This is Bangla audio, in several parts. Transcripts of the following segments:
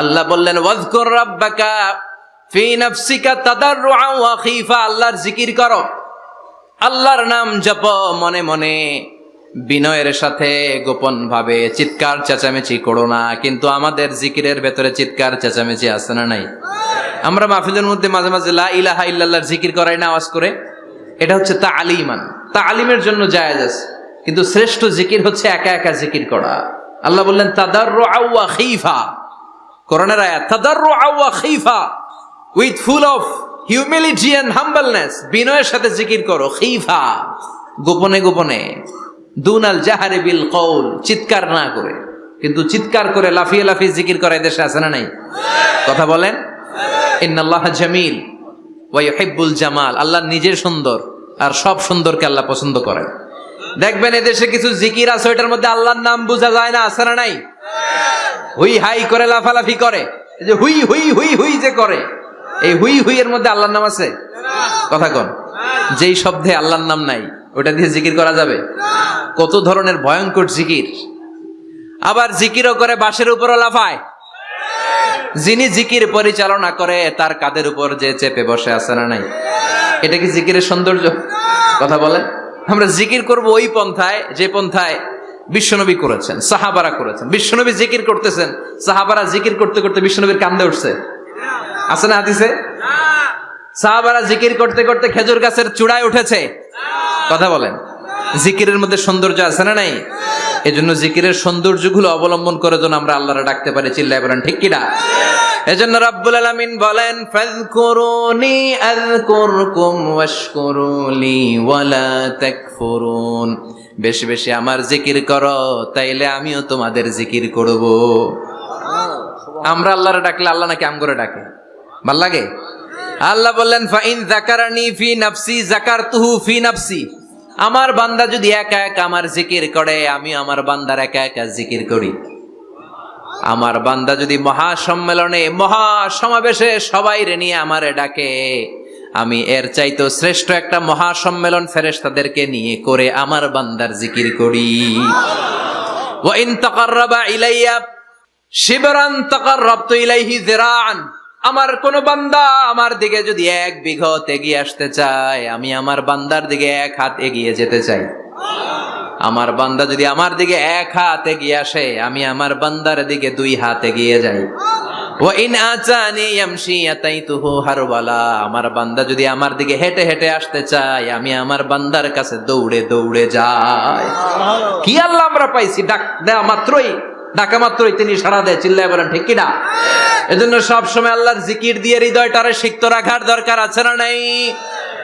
আল্লাহ বললেন আল্লাহর জিকির করো। আল্লাহর নাম জপ মনে মনে। বিনয়ের সাথে গোপন ভাবে চিৎকার চেঁচামেচি করো না, কিন্তু আমাদের জিকিরের ভেতরে চিৎকার চেঁচামেচি আছে না নাই? আমরা মাহফিলের মধ্যে মাঝে মাঝে লা ইলাহা ইল্লাল্লাহর জিকির করাই না আওয়াজ করে। এটা হচ্ছে তা আলিমান তা আলিমের জন্য জায়েজ আছে, কিন্তু শ্রেষ্ঠ জিকির হচ্ছে একা একা জিকির করা। আল্লাহ বললেন তাদার আউয়া খিফা। করোনার আয়াত খিফা with full of humility and humbleness বিনয়ের সাথে জিকির করো খিফা গোপনে গোপনে দুনাল জাহারে বিল কৌল চিৎকার না করে কিন্তু চিৎকার করে লাফিয়ে লাফিয়ে জিকির করে দেশে আছে না নাই? কথা বলেন। ইন্নাল্লাহ জামিল ওয়াইহিব্বুল জামাল আল্লাহ নিজে সুন্দর আর সব সুন্দরকে আল্লাহ পছন্দ করেন। দেখবেন এদেশে কিছু জিকির আছে, ওইটার মধ্যে আল্লাহর নাম বোঝা যায় না, আছে না নাই? হুই হাই করে লাফালাফি করে। যে হুই হুই হুই হুই যে করে। এই হুই হুই এর মধ্যে আল্লাহর নাম আছে? কথা কন। যেই শব্দে আল্লাহর নাম নাই, ওটা দিয়ে জিকির করা যাবে? কত ধরনের ভয়ঙ্কর জিকির। আবার জিকিরও করে, বাঁশের উপরও লাফায়। যিনি জিকির পরিচালনা করে, তার কাদের উপর যে চেপে বসে আছে না নাই? এটা কি জিকিরের সৌন্দর্য? কথা বলে আমরা জিকির করব ওই পন্থায়, যে পন্থায় বিশ্বনবী করেছেন, সাহাবারা করেছেন। বিশ্বনবী জিকির করতেছেন, সাহাবারা জিকির করতে করতে বিশ্বনবীর কান্দে উঠছে। আছে না হাদিসে? সাহাবারা জিকির করতে করতে খেজুর গাছের চূড়ায় উঠেছে। কথা বলেন। জিকিরের মধ্যে সৌন্দর্য আছে না নাই? এজন্য জিকিরের সৌন্দর্যগুলো অবলম্বন করে যেন আমরা আল্লাহরা ডাকতে পারি, চিল্লায় বলেন, ঠিক কিনা এজন্য রাব্বুল আলামিন বলেন ফাযকুরুনি আযকুরকুম ওয়াশকুরুলি ওয়ালা তাকফুরুন। বেশি বেশি আমার জিকির করো তাইলে আমিও তোমাদের জিকির করব। আমরা আল্লাহরে ডাকলে আল্লাহ নাকি আম করে ডাকে? ভালো লাগে? আল্লাহ বললেন ফাইন জাকারানি ফি নাফসি জাকারতুহু ফি নাফসি। আমার বান্দা যদি একা একা আমার জিকির করে আমি আমার বান্দার একা একা জিকির করি। আমার বান্দা যদি মহা সম্মেলনে মহা সমাবেশে সবাই রে নিয়ে আমারে ডাকে, আমি এর চাইতো শ্রেষ্ঠ একটা মহা সম্মেলন ফেরেশতাদেরকে নিয়ে করে আমার বান্দার জিকির করি। ইলাইয়া, শিবরান ইলাইহি আমার কোন বান্দা আমার দিকে যদি এক বিঘত এগিয়ে আসতে চায়, আমি আমার বান্দার দিকে এক হাত এগিয়ে যেতে চাই। আমার বান্দা যদি আমার দিকে এক হাতে গিয়ে আসে, আমি আমার বান্দার দিকে দুই হাতে গিয়ে যাই। আমার বান্দা যদি আমার দিকে হেঁটে হেঁটে আসতে চায়, আমি আমার বান্দার কাছে দৌড়ে দৌড়ে যাই। কি আল্লাহ আমরা পাইছি? ডাক দেওয়া মাত্রই, ডাকা মাত্রই তিনি সারা দেয়, চিল্লায় বলেন, ঠিক কিনা? এজন্য সব সময় আল্লাহর জিকির দিয়ে হৃদয়টারে সিক্ত রাখার দরকার আছে না নাই?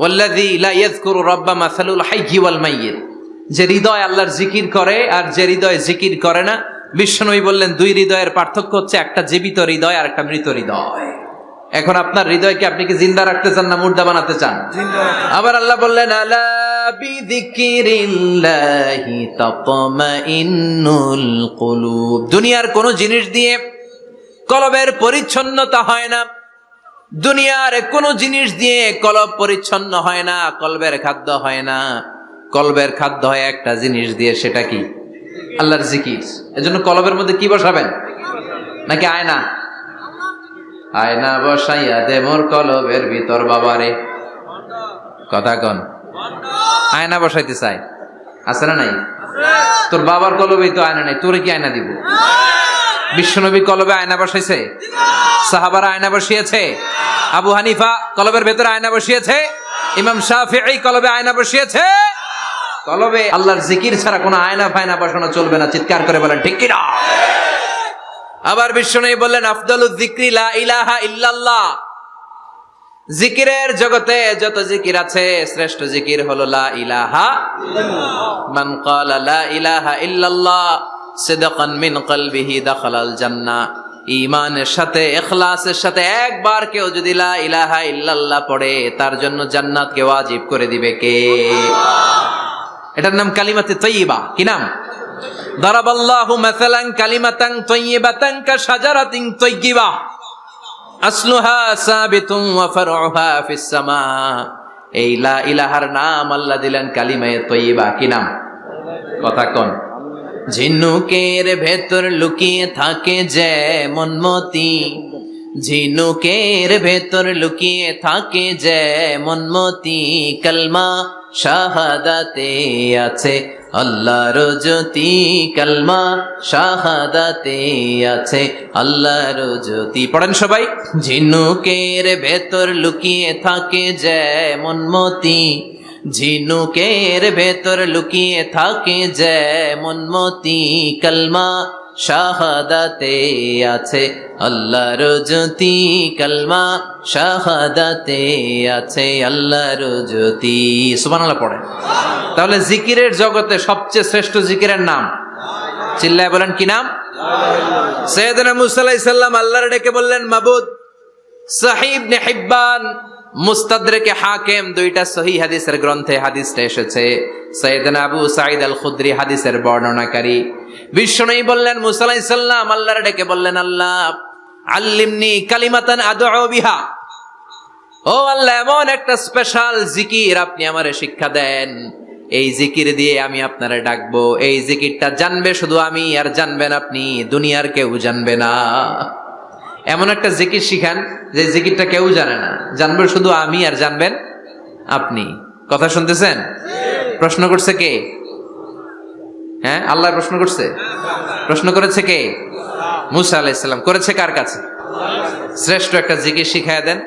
ওয়াল্লাযী লা ইয়াযকুরু রাব্বা মাসালুল হাইয়্যি ওয়াল মাইয়িত। যে হৃদয় আল্লাহর জিকির করে আর যে হৃদয় জিকির করে না বিশ্বনবী বললেন দুই হৃদয়ের পার্থক্য হচ্ছে একটা জীবিত হৃদয় আর একটা মৃত হৃদয়। এখন আপনার হৃদয়কে আপনি কি জিন্দা রাখতে চান না মুর্দা বানাতে চান? আবার আল্লাহ বললেন আলা বিযিকিরিল্লাহি তাতমাইন্নুল কুলুব। দুনিয়ার কোন জিনিস দিয়ে কলবের পরিচ্ছন্নতা হয় না। দুনিয়ার কোন জিনিস দিয়ে কলব পরিচ্ছন্ন হয় না কলবের খাদ্য হয় না। কলবের খাদ্য হয় একটা জিনিস দিয়ে সেটা কি? আল্লাহর জিকির। এজন্য কলবের মধ্যে কি বসাবেন? নাকি আয়না? আয়না বসাইয়া দে মোর কলবের ভিতর বাবারে। কথা কন। আয়না বসাইতে চাই। আছে না নাই? তোর বাবার কলবেই তো আয়না নাই তোরে কি আয়না দিব? বিশ্বনবী কলবে আয়না বসাইছে। সাহাবারা আয়না বসিয়েছে। আবু হানিফা কলবের ভেতরে আয়না বসিয়েছে। ইমাম শাফিঈ কলবে আয়না বসিয়েছে। কলবে আল্লাহর জিকির ছাড়া কোনো আয়না ফায়না বসানো চলবে না। চিৎকার করে বলেন, ঠিক কিনা? আবার বিশ্বনবী বললেন আফদালুজ যিকরি ইলাহা ইল্লাল্লাহ। জিকিরের জগতে যত জিকির আছে, শ্রেষ্ঠ জিকির হলো লা ইলাহা ইলাহা ইল্লাল্লাহ। জান্নাহ ইমানের সাথে সাথে একবার যদি লা ইলাহা ইল্লাল্লাহ পড়ে, তার জন্য জান্নাত কে ওয়াজিব করে দিবে কে? এটার নাম কালিমাতে তৈবা কি নাম? দারাবাল্লাহু মাসালান কালিমাতান সামা। এই লা ইলাহার নাম আল্লাহ দিলেন কালিমায়ে তৈয়বা। কি নাম? কথা কোন? ঝিনুকের ভেতর লুকিয়ে থাকে যেমন মতি। ঝিনুকের ভেতর লুকিয়ে থাকে যেমন মতি। কলমা শাহাদাতে আছে আল্লাহর জ্যোতি। কলমা শাহাদাতে আছে আল্লাহর জ্যোতি। পড়েন সবাই। ঝিনুকের ভেতর লুকিয়ে থাকে যেমন মতি। ঝিনুকের ভেতর লুকিয়ে থাকে যেমন মতি কলমা, শাহাদাতে আছে আল্লাহর জ্যোতি কলমা, শাহাদাতে আছে আল্লাহর জ্যোতি। সুবহানাল্লাহ পড়ে তাহলে জিকিরের জগতে সবচেয়ে শ্রেষ্ঠ জিকিরের নাম? চিল্লায় বলেন কি নাম? সৈয়দনা মুসা আলাইহিস আল্লাহর ডেকে বললেন, মাবুদ সাহিব নে হিব্বান মুস্তাদরেকে হাকিম দুইটা সহি হাদিসের গ্রন্থে হাদিসটা এসেছে। সৈয়দনা আবু সাঈদ আল খুদরি হাদিসের বর্ণনাকারী। বিশ্বনবী বললেন, মুসা আলাইহিস সালাম আল্লাহর ডেকে বললেন, আল্লাহ, আল্লিমনি কালিমাতান আদউ বিহা। ও আল্লাহ, এমন একটা স্পেশাল জিকির আপনি আমারে শিক্ষা দেন। এই জিকির দিয়ে আমি আপনারে ডাকবো। এই জিকিরটা জানবে শুধু আমি, আর জানবেন আপনি, দুনিয়ার কেউ জানবে না। এমন একটা জিকির শিখান যে জিকিরটা কেউ জানে না। জানবে শুধু আমি আর জানবেন আপনি। কথা শুনতেছেন? প্রশ্ন করছে কে? হ্যাঁ আল্লাহ প্রশ্ন করছে? প্রশ্ন করেছে কে? মুসা আলাইসাল্লাম করেছে কার কাছে? শ্রেষ্ঠ একটা জিকির শিখায় দেন,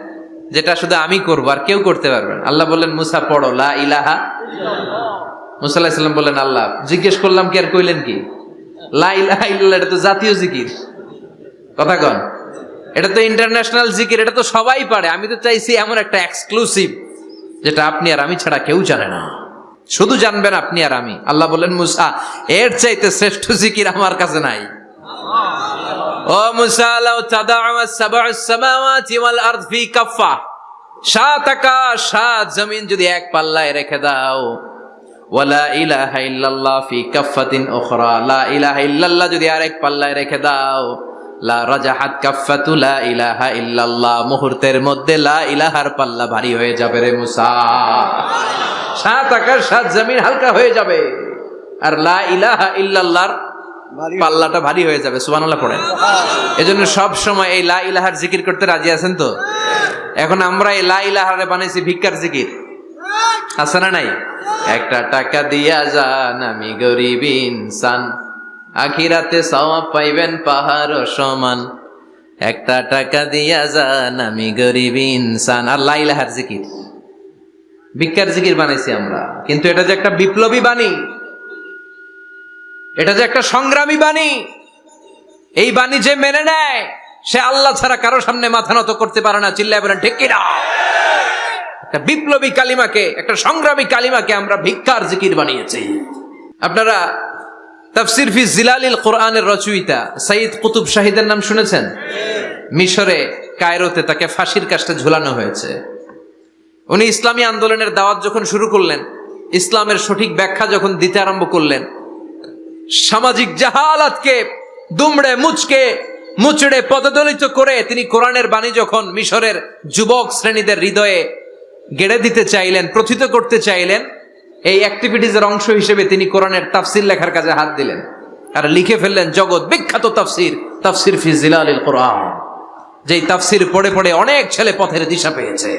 যেটা শুধু আমি করব আর কেউ করতে পারবেন আল্লাহ বললেন, মুসা, পড়ো, লা ইলাহা মুসা আলাহিসাল্লাম বললেন, আল্লাহ, জিজ্ঞেস করলাম কি আর কইলেন কি? লা ইলাহা ইল্লাল্লাহ, এটা তো জাতীয় জিকির। কথা কন। এটা তো ইন্টারন্যাশনাল জিকির এটা তো সবাই পারে। আমি তো চাইছি এমন একটা এক্সক্লুসিভ যেটা আপনি আর আমি ছাড়া কেউ জানে না। শুধু জানবেন আপনি আর আমি। আল্লাহ বলেন মুসা, এর চাইতে শ্রেষ্ঠ জিকির আমার কাছে নাই। ও মুসা, লাউ তাদাউ সাবউ সামাওয়াতি ওয়াল আরদ ফি কাফা সাত আকাশ, সাত জমিন যদি এক পাল্লায় রেখে দাও। ওয়ালা ইলাহা ইল্লাল্লাহ ফি কাফাতিন উখরা। লা ইলাহা ইল্লাল্লাহ যদি আরেক পাল্লায় রেখে দাও। লা রাজাহাত কাফাতু লা ইলাহা ইল্লাল্লাহ। মুহূর্তের মধ্যে লা ইলাহার পাল্লা ভারী হয়ে যাবে রে মুসা। সাত আকাশ সাত জমিন হালকা হয়ে যাবে। আর লা ইলাহা ইল্লাল্লাহর পাল্লাটা ভারী হয়ে যাবে সুবহানাল্লাহ পড়েন। এজন্য সব সময় এই লা ইলাহার জিকির করতে রাজি আছেন তো? এখন আমরা এই লা ইলাহারে বানাইছি ভিক্ষার জিকির। আছে না নাই? একটা টাকা দিয়া যান আমি গরিব ইনসান। আখিরাতে সওয়াব পাইবেন পাহাড় সমান। একটা টাকা দিয়া যান আমি গরিব ইনসান। আর লা ইলাহার জিকির। ভিক্ষার জিকির বানাইছি আমরা। কিন্তু এটা যে একটা বিপ্লবী বাণী, এটা যে একটা সংগ্রামী বাণী, এই বাণী যে মেনে নেয়, সে আল্লাহ ছাড়া কারও সামনে মাথা নত করতে পারে না। চিল্লায় বলেন, ঠিক কিনা? একটা বিপ্লবী কালিমাকে, একটা সংগ্রামী কালিমাকে আমরা ভিক্ষার জিকির বানিয়েছি। আপনারা তাফসির ফি জিলালিল কোরআনের রচয়িতা সাইদ কুতুব শাহিদের নাম শুনেছেন? মিশরে, কায়রোতে তাকে ফাঁসির কাজটা ঝুলানো হয়েছে। উনি ইসলামী আন্দোলনের দাওয়াত যখন শুরু করলেন, ইসলামের সঠিক ব্যাখ্যা যখন দিতে আরম্ভ করলেন, সামাজিক জাহালাতকে, দুমড়ে মুচকে, মুচড়ে পদদলিত করে তিনি কোরআনের বাণী যখন মিশরের যুবক শ্রেণীদের হৃদয়ে গেড়ে দিতে চাইলেন, প্রথিত করতে চাইলেন এই অ্যাক্টিভিটিজের অংশ হিসেবে তিনি কোরআনের তাফসির লেখার কাজে হাত দিলেন। আর লিখে ফেললেন, জগৎ বিখ্যাত তাফসির তাফসির ফি জিলালিল কোরআন। যেই তাফসির পড়ে পড়ে অনেক ছেলে পথের দিশা পেয়েছে।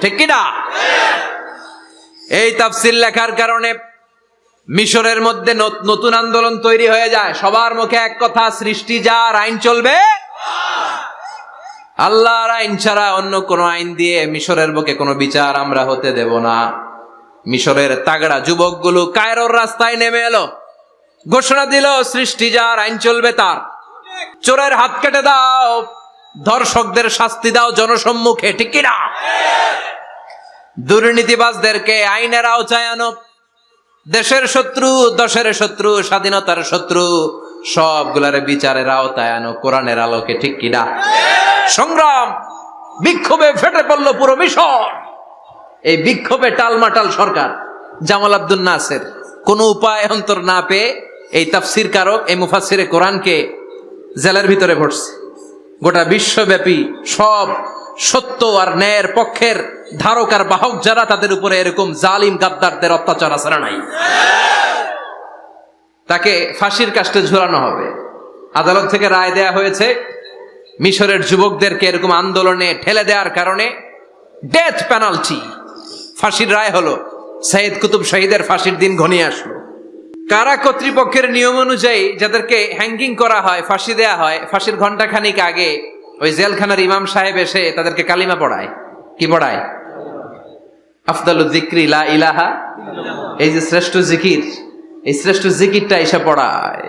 ঠিক কিনা? এই তাফসির লেখার কারণে মিশরের মধ্যে নতুন আন্দোলন তৈরি হয়ে যায়। সবার মুখে এক কথা, সৃষ্টি যার আইন চলবে, আল্লাহর আইন ছাড়া অন্য কোন আইন দিয়ে মিশরের বুকে কোনো বিচার আমরা হতে দেব না। মিশরের তাগড়া যুবকগুলো কায়রোর রাস্তায় নেমে এলো। ঘোষণা দিল, সৃষ্টি যার, আইন চলবে তার। চোরের হাত কেটে দাও, ধর্ষকদের শাস্তি দাও জনসম্মুখে, ঠিক কিনা? দুর্নীতিবাজদেরকে আইনের আওতায় আনো। দেশের শত্রু, দশের শত্রু, স্বাধীনতার শত্রু, সবগুলারে বিচারের আওতায় আনো, কোরআনের আলোকে, ঠিক কিনা? সংগ্রাম বিক্ষোভে ফেটে পড়ল পুরো মিশর। এই বিক্ষোভে টালমাটাল সরকার, জামাল আব্দুল নাসের। কোনো উপায় অন্তর না পেয়ে এই তাফসির কারক এই মুফাসিরে কোরআনকে জেলের ভিতরে ভরছে। গোটা বিশ্বব্যাপী সব সত্য আর ন্যায়ের পক্ষের ধারক আর বাহক যারা তাদের উপরে এরকম জালিম গাদ্দারদের অত্যাচার আছে নাই? তাকে ফাঁসির কাস্টে ঝুলানো হবে। আদালত থেকে রায় দেয়া হয়েছে, মিশরের যুবকদেরকে এরকম আন্দোলনে ঠেলে দেওয়ার কারণে ডেথ পেনাল্টি ফাঁসির রায় হলো সাইদ কুতুব শহীদের ফাঁসির দিন ঘনিয়ে আসলো। কারা কর্তৃপক্ষের নিয়ম অনুযায়ী যাদেরকে হ্যাঙ্গিং করা হয় ফাঁসি দেয়া হয় ফাঁসির ঘণ্টা খানিক আগে ওই জেলখানার ইমাম সাহেব এসে তাদেরকে কালিমা পড়ায়। কি পড়ায়? আফদালু জিক্রি লা ইলাহা এই যে শ্রেষ্ঠ জিকির এই শ্রেষ্ঠ জিকিরটা এসে পড়ায়।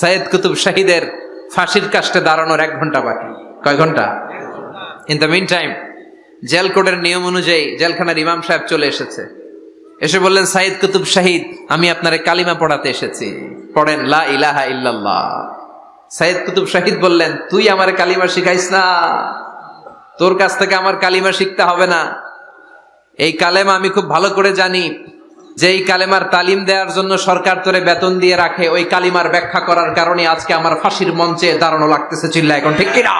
সাইদ কুতুব শাহিদের ফাঁসির কাস্টে দাঁড়ানোর এক ঘণ্টা বাকি। কয় ঘণ্টা in the mean time jail কোডের নিয়ম অনুযায়ী জেলখানার ইমাম সাহেব চলে এসেছে। এসে বললেন সাইদ কুতুব শাহিদ, আমি আপনারে কালিমা পড়াতে এসেছি। পড়েন, লা ইলাহা ইল্লাল্লাহ। সাইদ কুতুব শাহিদ বললেন, তুই আমার কালিমা শিখাইস না। তোর কাছ থেকে আমার কালিমা শিখতে হবে না। এই কালেমা আমি খুব ভালো করে জানি। যে এই কালেমার তালিম দেওয়ার জন্য সরকার তোরে বেতন দিয়ে রাখে, ওই কালিমার ব্যাখ্যা করার কারণে আজকে আমার ফাঁসির মঞ্চে দাঁড়ানো লাগতেছে চিল্লা এখন ঠিক কিনা?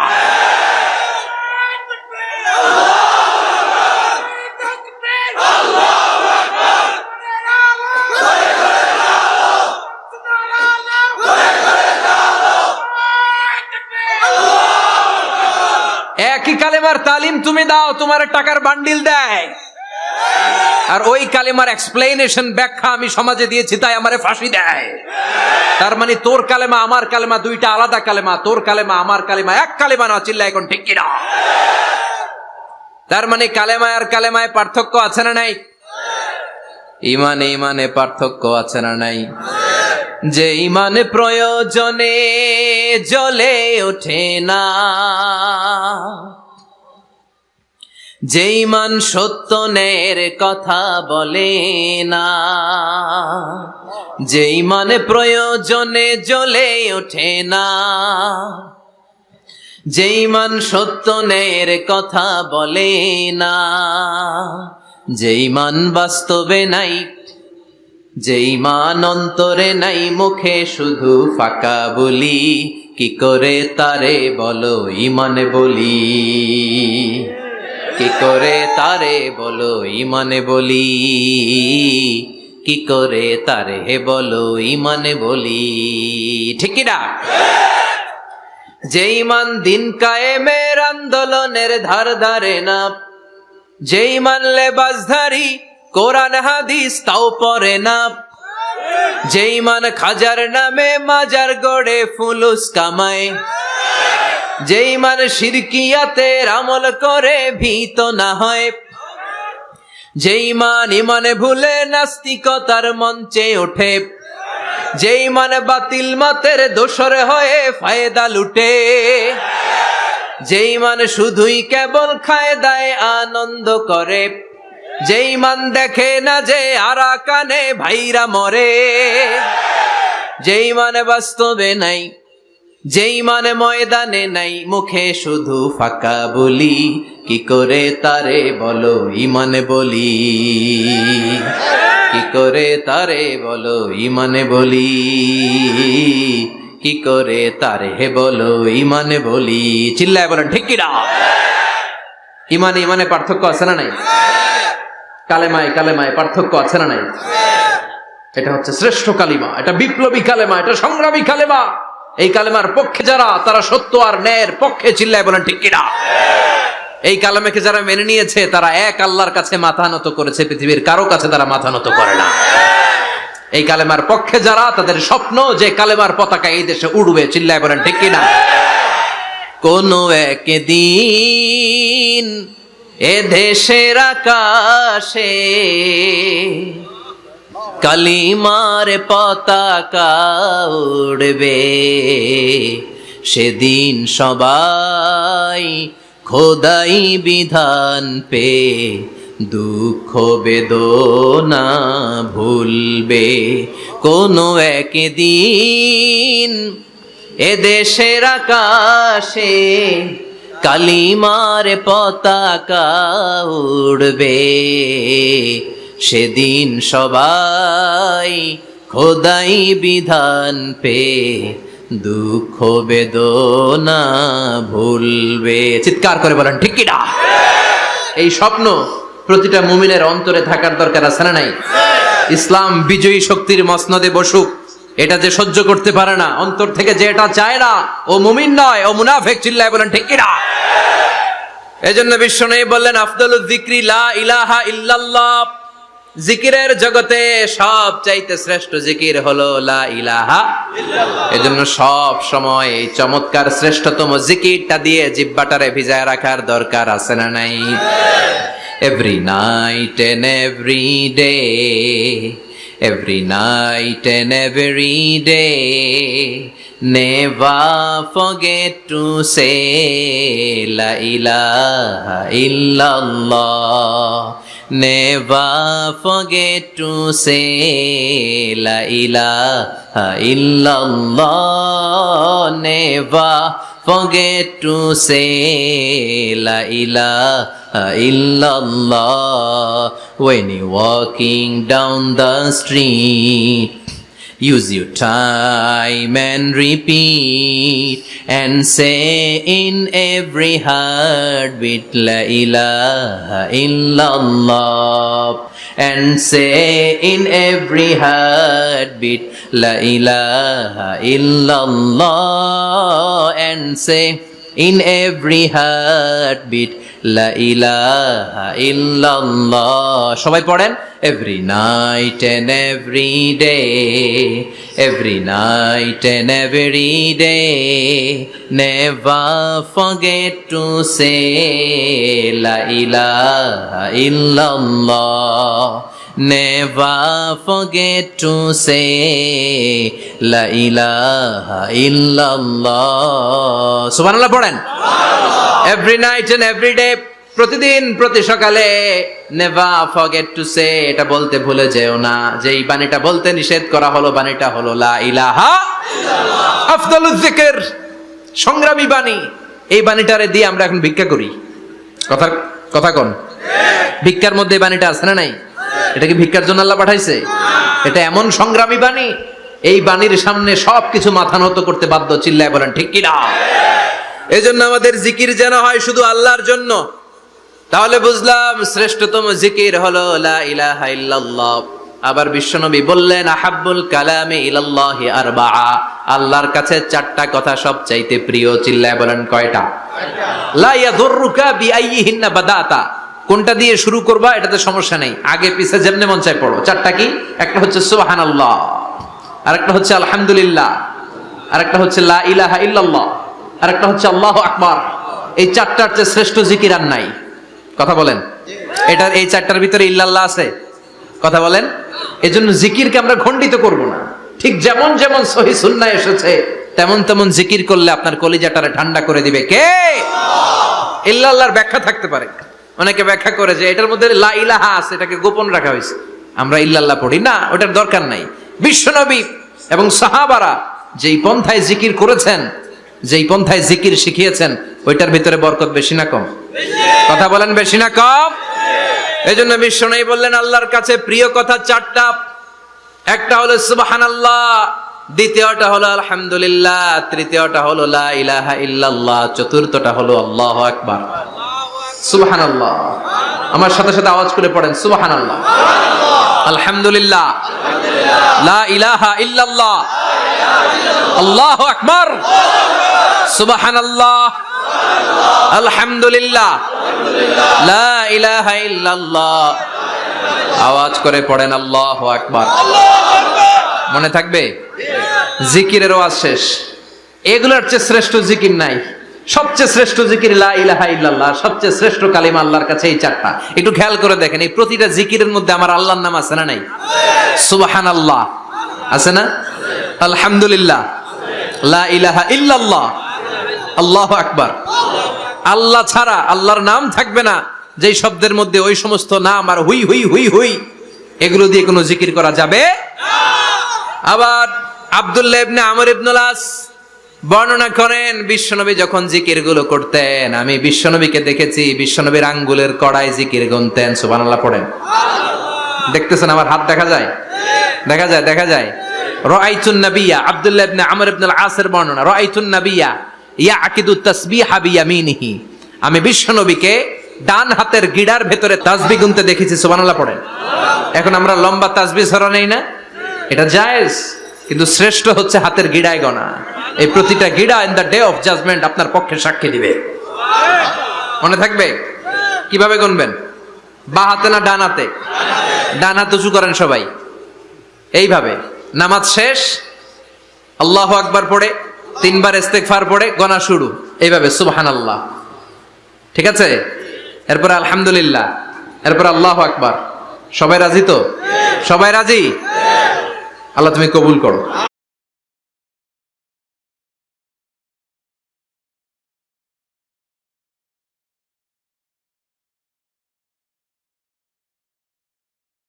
তালিম তুমি দাও, তোমার টাকার বান্ডিল দেয়। আর ওই কালেমার এক্সপ্লেনেশন ব্যাখ্যা আমি সমাজে দিয়েছি, তাই আমারে ফাঁসি দেয়। তার মানে তোর কালেমা, আমার কালেমা, দুইটা আলাদা কালেমা, তোর কালেমা, আমার কালেমা, এক কালেমা না, চিল্লা এখন ঠিক কিনা? তার মানে কালেমায় আর কালেমায় পার্থক্য আছে না নাই? ইমানে ইমানে পার্থক্য আছে না নাই? যে ইমান প্রয়োজনে জ্বলে ওঠে না। যে ইমান সত্য নের কথা বলে না যে ইমান প্রয়োজনে জ্বলে ওঠে না যে ইমান সত্য নের কথা বলে না যে ইমান বাস্তবে নাই যে ইমান অন্তরে নাই, মুখে শুধু ফাঁকা বলি, কি করে তারে বলো, ইমানে বলি? কি করে তারে বলো, ইমানে বলি? কি করে তারে হে বলো, ইমানে বলি? ঠিক না যে ইমান দিন কায়েমের আন্দোলনের ধার ধারে না, যেই মানলে বাজধারী কোরআন, হাদিস তাও পরে না। যেই মান খাজার নামে মাজার গড়ে ফুলুস কামায় যেই মান শিরকিয়াতের আমল করে, ভীত না হয়। যেই মান ইমানে ভুলে, নাস্তিকতার মঞ্চে ওঠে। যেই মানে বাতিল মাতের দোসর হয়ে ফায়দা লুটে। যেই মান শুধুই কেবল খায় দায় আনন্দ করে। যেই মান দেখে না যে আরা কানে ভাইরা মরে। যেই মানে বাস্তবে নাই যেই মানে ময়দানে নাই, মুখে শুধু ফাঁকা বলি, কি করে তারে বলো ইমানে বলি? কি করে তারে বলো ইমানে বলি? কি করে তারে বলো ইমানে বলি? চিল্লায় বলেন, ঠিক কিনা ইমানে ইমানে পার্থক্য আছে না নাই? কালেমায় কালেমায় পার্থক্য আছে না নাই? এটা হচ্ছে শ্রেষ্ঠ কালিমা, এটা বিপ্লবী কালেমা, এটা সংগ্রামী কালেমা। এই কালেমার পক্ষে যারা, তারা সত্য আর ন্যায়ের পক্ষে চিল্লায় বলেন ঠিক কিনা? এই কালেমাকে যারা মেনে নিয়েছে, তারা এক আল্লাহর কাছে মাথা নত করেছে, পৃথিবীর কারও কাছে তারা মাথা নত করে না। এই কালেমার পক্ষে যারা, তাদের স্বপ্ন যে কালেমার পতাকা এই দেশে উড়বে, চিল্লায় বলেন ঠিক কিনা? কোন একদিন এ দেশের আকাশে কালিমার পতাকা উড়বে। সেদিন সবাই খোদাই বিধান পে দুঃখ বেদনা ভুলবে। কোনো একদিন এ দেশের আকাশে কালিমার পতাকা উড়বে। সেদিন সবাই খোদাই বিধান পে দুঃখ বেদনা ভুলবে। চিৎকার করে বলেন, ঠিক কিনা এই স্বপ্ন প্রতিটা মুমিনের অন্তরে থাকার দরকার আছে না নাই? ইসলাম বিজয়ী শক্তির মসনদে বসুক, এটা যে সহ্য করতে পারে না, অন্তর থেকে যে এটা চায় না, ও মুমিন নয়, ও মুনাফেক চিল্লায় বলেন, ঠিক কিনা এজন্য বিশ্ব নেই বললেন আফদল জিক্রি লা ইলাহা ইল্লাল্লাহ জিকিরের জগতে সব চাইতে শ্রেষ্ঠ জিকির হলো লা ইলাহা এজন্য সব সময় এই চমৎকার শ্রেষ্ঠতম জিকিরটা দিয়ে জিব্বাটারে ভিজায় রাখার দরকার আছে না নাই? Every night and every day every night and every day never forget to say, la ilaha illallah. Never forget to say la ilaha illallah never forget to say la ilaha illallah when you're walking down the street Use your time and repeat and say in every heart heartbeat La ilaha illallah and say in every heartbeat La ilaha illallah and say in every heartbeat La ilaha illallah সবাই পড়েন every night and every day every night and every day never forget to say la ilaha illallah never forget to say, la ilaha illallah. সুবহানাল্লাহ পড়েন। Every night and every day প্রতিদিন, প্রতি সকালে নেভা ফরগেট টু সে এটা বলতে ভুলে যেও না। যে এই বাণীটা বলতে নিষেধ করা হলো, বাণীটা হলো, লা ইলাহা আফদালুজ জিকির, সংগ্রামী বাণী। এই বাণীটারে দিয়ে আমরা এখন ভিক্ষা করি। কথা কথা কোন। ভিক্ষার মধ্যে বাণীটা আছে না নাই? এটা কি ভিক্ষার জন্য আল্লাহ পাঠাইছে? এটা এমন সংগ্রামী বাণী এই বাণীর সামনে সবকিছু মাথা নত করতে বাধ্য চিল্লায় বলেন ঠিক কিনা? এই জন্য আমাদের জিকির যেন হয় শুধু আল্লাহর জন্য। তাহলে বুঝলাম শ্রেষ্ঠতম জিকির হলো লা ইলাহা ইল্লাল্লাহ। আবার বিশ্বনবী বললেন আহাব্বুল কালামে ইলাল্লাহি আরবাআ। আল্লাহর কাছে চারটা কথা সব চাইতে প্রিয় চিল্লায় বলেন কয়টা? লা ইয়াদুররুকা বিআইয়িহিন্না বাদাতা। কোনটা দিয়ে শুরু করবা এটাতে সমস্যা নেই। আগে, পিছে, যেমনে মন চাই পড়ো। চারটা কি? একটা হচ্ছে সুবহানাল্লাহ, আরেকটা হচ্ছে আলহামদুলিল্লাহ, আরেকটা হচ্ছে লা ইলাহা ইল্লাল্লাহ, আরেকটা হচ্ছে আল্লাহ আকবার। এই চারটার চেয়ে শ্রেষ্ঠ জিকির আর নাই। কথা বলেন? এটার এই চারটার ভিতরে ইল্লাল্লাহ আছে? কথা বলেন? এই এজন্য জিকিরকে আমরা খণ্ডিত করব না। ঠিক যেমন যেমন সহি সুন্না এসেছে, তেমন তেমন জিকির করলে আপনার কলিজাটারে ঠান্ডা করে দিবে। কে? ইল্লাল্লাহর ব্যাখ্যা থাকতে পারে। অনেকে ব্যাখ্যা করে যে এটার মধ্যে লা ইলাহা আছে, এটাকে গোপন রাখা হয়েছে। আমরা ইল্লাল্লাহ পড়ি। না, ওটার দরকার নাই। বিশ্বনবী এবং সাহাবারা যেই পন্থায় জিকির করেছেন, যেই পন্থায় জিকির শিখিয়েছেন, ওইটার ভিতরে বরকত বেশি না কম? কথা বলেন বেশি না কম? এই জন্য বিশ্ব বললেন, আল্লাহর কাছে প্রিয় কথা চারটা। একটা হলো সুবাহান আল্লাহ দ্বিতীয়টা হলো আলহামদুলিল্লাহ, তৃতীয়টা হলো লা ইলাহা ইল্লাল্লাহ, চতুর্থটা হলো আল্লাহ আকবার। সুবাহান আমার সাথে সাথে আওয়াজ করে পড়েন সুবাহান আল্লাহ আলহামদুলিল্লাহ। লা ইলাহা ইল্লাল্লাহ। আল্লাহ আকবার। সুবাহান আল্লাহ আলহামদুলিল্লাহ। লা ইলাহা ইল্লাল্লাহ। আওয়াজ করে পড়েন, আল্লাহ আকবার। মনে থাকবে? জিকিরের ওয়াজ শেষ। এগুলোর চেয়ে শ্রেষ্ঠ জিকির নাই। সবচেয়ে শ্রেষ্ঠ জিকির লা ইলাহা ইল্লাল্লাহ, সবচেয়ে শ্রেষ্ঠ কালিমা আল্লাহর কাছে এই চারটা। একটু খেয়াল করে দেখেন, এই প্রতিটা জিকিরের মধ্যে আমার আল্লাহর নাম আছে না নাই? সুবাহান আল্লাহ আছে না? আলহামদুলিল্লাহ। লা ইলাহা ইল্লাল্লাহ। আল্লাহ আকবার। আল্লাহ ছাড়া আল্লাহর নাম থাকবে না। যেই শব্দের মধ্যে ওই সমস্ত নাম আর হুই হুই হুই হুই, এগুলো দিয়ে কোনো জিকির করা যাবে আবার আব্দুল্লাহ ইবনে আমর ইবনুল বর্ণনা করেন বিশ্বনবী যখন জিকিরগুলো করতেন আমি বিশ্বনবীকে দেখেছি বিশ্বনবীর আঙ্গুলের কড়াই জিকির গুনতেন সুবহানাল্লাহ পড়েন। দেখতেছেন আমার হাত দেখা যায়? দেখা যায় দেখা যায়? রাআইতুন নাবিয়া আব্দুল্লাহ ইবনে আমর ইবনে আল আসের বর্ণনা রাআইতুন নাবিয়া ইয়াকিদু তাসবিহা বিয়ামিনিহি। আমি বিশ্বনবীকে ডান হাতের গিড়ার ভেতরে তাসবিহ গুনতে দেখেছি সুবহানাল্লাহ পড়েন। এখন আমরা লম্বা তাসবিহ ছড়া নেই না? এটা জায়েজ? কিন্তু শ্রেষ্ঠ হচ্ছে হাতের গিড়ায় গনা এই প্রতিটা গিড়া in the day of judgement আপনার পক্ষে সাক্ষী দিবে। মনে থাকবে? কীভাবে গুনবেন বা হাতে না ডান হাতে? উঁচু করেন সবাই। এইভাবে। নামাজ শেষ, আল্লাহ আকবার পড়ে, তিনবার ইস্তেগফার পড়ে গনা শুরু। এইভাবে সুবহান আল্লাহ ঠিক আছে? এরপর আলহামদুলিল্লাহ। এরপর আল্লাহ আকবার। সবাই রাজি তো? সবাই রাজি? আল্লাহ তুমি কবুল করো।